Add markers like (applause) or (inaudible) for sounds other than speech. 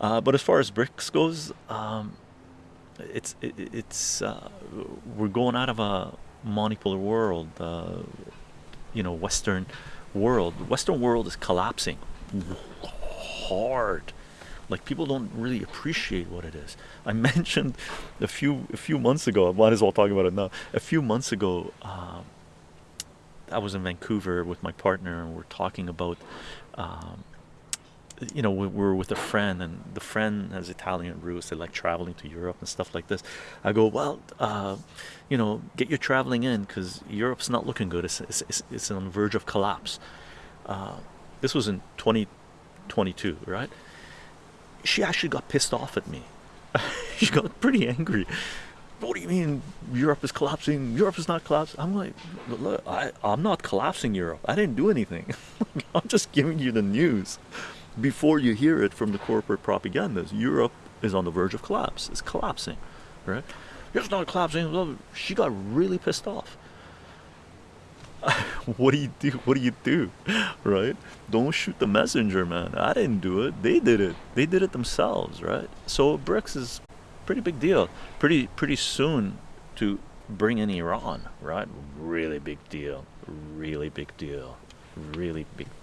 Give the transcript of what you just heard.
Uh, but as far as BRICS goes, um, it's it, it's uh, we're going out of a monopolar world. Uh, you know, Western world. Western world is collapsing hard. Like people don't really appreciate what it is. I (laughs) mentioned a few a few months ago. I might as well talk about it now. A few months ago, um, I was in Vancouver with my partner, and we're talking about. Um, you know, we were with a friend, and the friend has Italian roots. They like traveling to Europe and stuff like this. I go, well, uh, you know, get your traveling in because Europe's not looking good. It's, it's, it's, on the verge of collapse. Uh, this was in 2022, right? She actually got pissed off at me. (laughs) she got pretty angry. What do you mean Europe is collapsing? Europe is not collapsing. I'm like, look, I, I'm not collapsing Europe. I didn't do anything. (laughs) I'm just giving you the news before you hear it from the corporate propagandas. Europe is on the verge of collapse. It's collapsing, right? It's not collapsing. She got really pissed off. (laughs) what do you do? What do you do? Right? Don't shoot the messenger, man. I didn't do it. They did it. They did it themselves, right? So BRICS is pretty big deal. Pretty pretty soon to bring in Iran, right? Really big deal. Really big deal. Really big